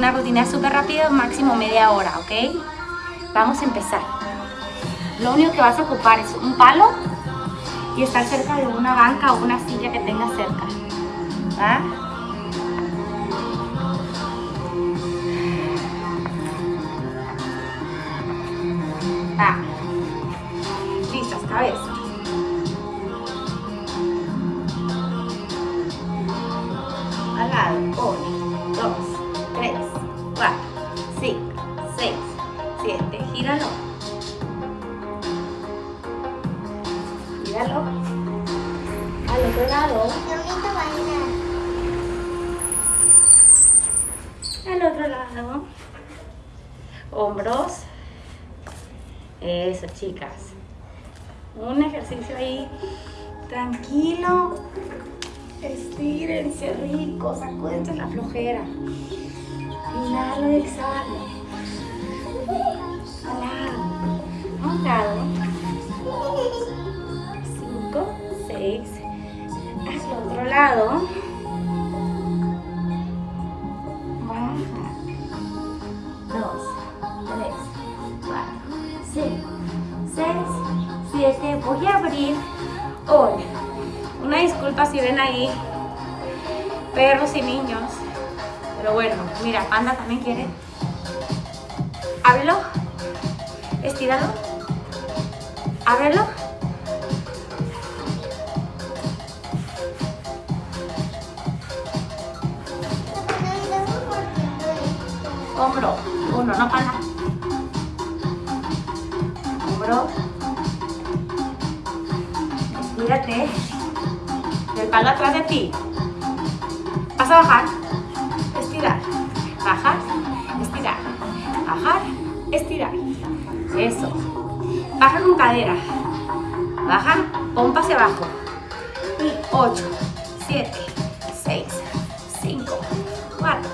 una rutina súper rápida, máximo media hora, ¿ok? Vamos a empezar. Lo único que vas a ocupar es un palo y estar cerca de una banca o una silla que tengas cerca. ¿Va? 5, 6, 7, gíralo. Gíralo. Al otro lado. Al otro lado. Hombros. Eso, chicas. Un ejercicio ahí tranquilo. Estírense rico, sacúdense la flojera. Inhalo exhalo. Al lado. A un lado. Cinco, seis. Hacia el otro lado. Dos, tres, cuatro, cinco, seis, siete. Voy a abrir hoy. Una disculpa si ven ahí perros y niños. Pero bueno, mira, Panda también quiere. Ábrelo. Estíralo. Ábrelo. Hombro. Uno, no panda. Hombro. Estírate. El palo atrás de ti. Vas a bajar. Bajar. Estirar. Bajar. Estirar. Eso. Baja con cadera. Baja. Pompa hacia abajo. Y 8, 7, 6, 5, 4,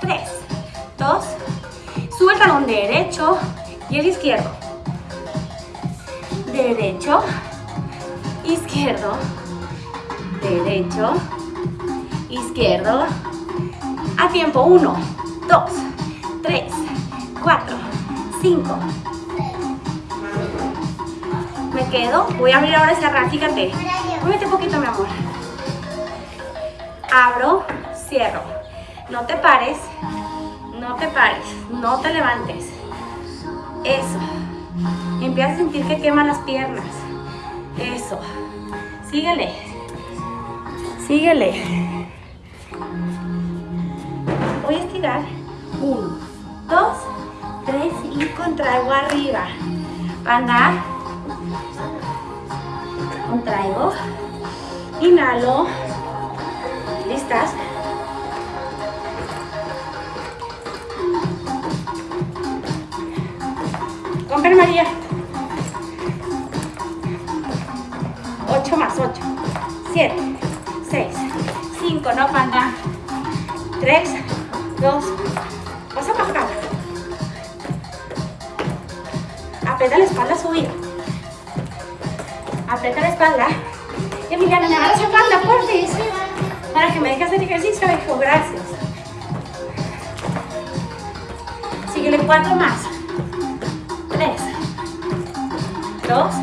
3, 2. Sube el talón derecho y el izquierdo. Derecho. Izquierdo derecho, izquierdo, a tiempo, 1, 2, 3, 4, 5. Me quedo, voy a abrir ahora esa raya, fíjate, muévete un poquito mi amor. Abro, cierro, no te pares, no te pares, no te levantes. Eso, empieza a sentir que queman las piernas. Eso, síguele. Síguele. Voy a estirar. Uno, dos, tres y contraigo arriba. Panda. Contraigo. Inhalo. ¿Listas? Compre María. Ocho más, ocho. Siete. 6, 5, no panda, 3, 2, vas a bajar, aprieta la espalda, subir, aprieta la espalda, Emiliana, me agarras espalda, por fin, para que me dejes hacer ejercicio, hijo, gracias, síguele 4 más, 3, 2,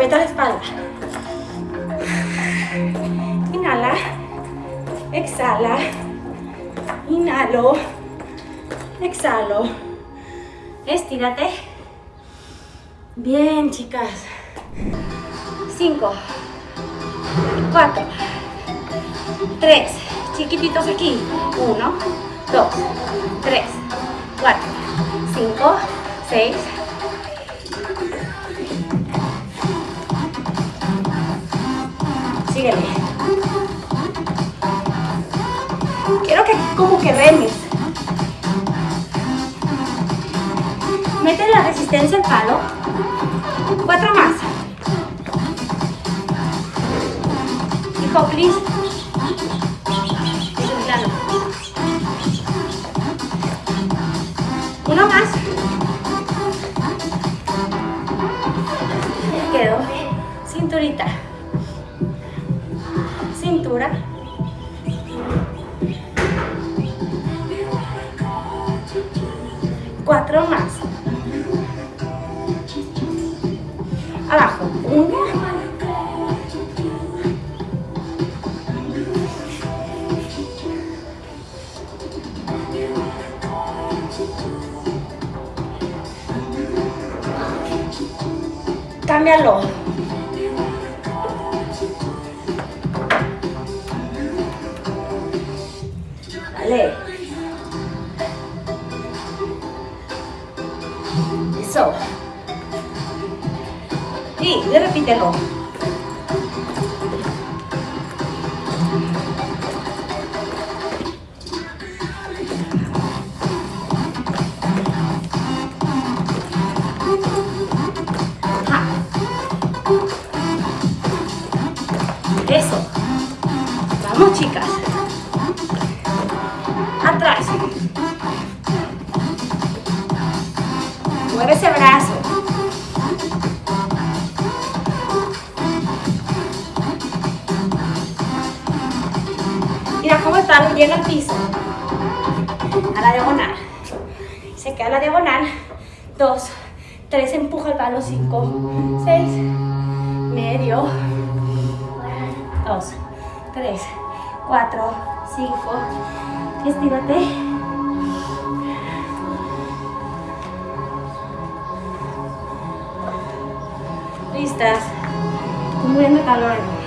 apretar la espalda. Inhala. Exhala. Inhalo. Exhalo. Estírate. Bien, chicas. Cinco. Cuatro. Tres. Chiquititos aquí. Uno. Dos. Tres. Cuatro. Cinco. Seis. sígueme. Quiero que como que remes. Mete la resistencia al palo. Cuatro más. Hijo, please. Uno más. Me quedo. Cinturita. Cintura. Cuatro más. Abajo. Uno. Cámbialo. Llega al piso, a la diagonal, se queda la diagonal, dos, tres, empuja el palo, cinco, seis, medio, dos, tres, cuatro, cinco, estírate, listas, muriendo calor.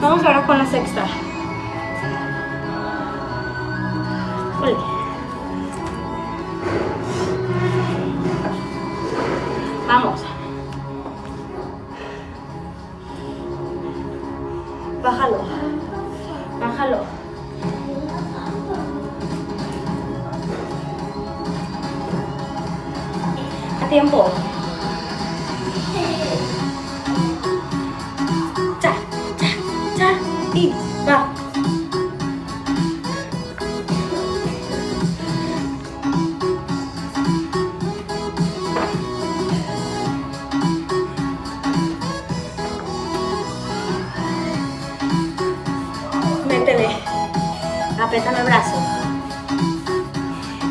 Vamos ahora con la sexta. Vamos. Bájalo. Bájalo. A tiempo. Apriétame el brazo.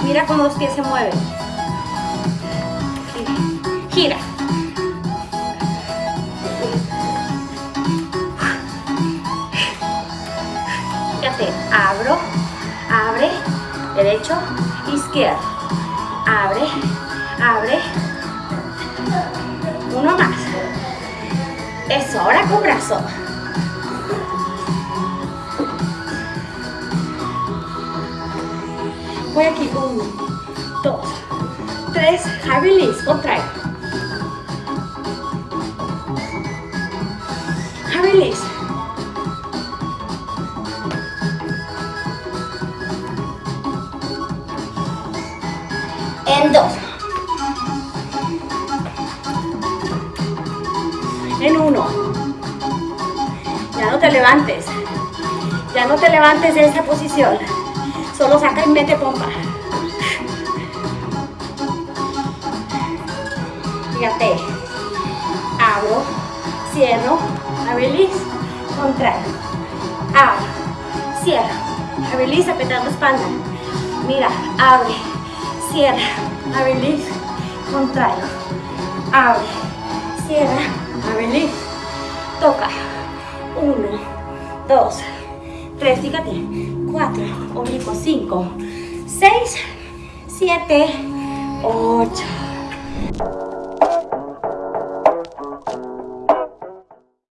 Mira cómo los pies se mueven. Gira. Fíjate, abro, abre, derecho, izquierdo. Abre, abre. Uno más. Eso, ahora con brazo. Voy aquí, uno, dos, tres, high release, contrae. High. En dos. En uno. Ya no te levantes. Ya no te levantes de esa posición. Solo saca y mete pompa. Fíjate. Abro, cierro, release, contrae. Abro, cierro, release, apretando espalda. Mira, abre, cierra, release, contrae. Abre, cierra, release, toca. Uno, dos, tres, fíjate. 4, oblicuo 5, 6, 7, 8.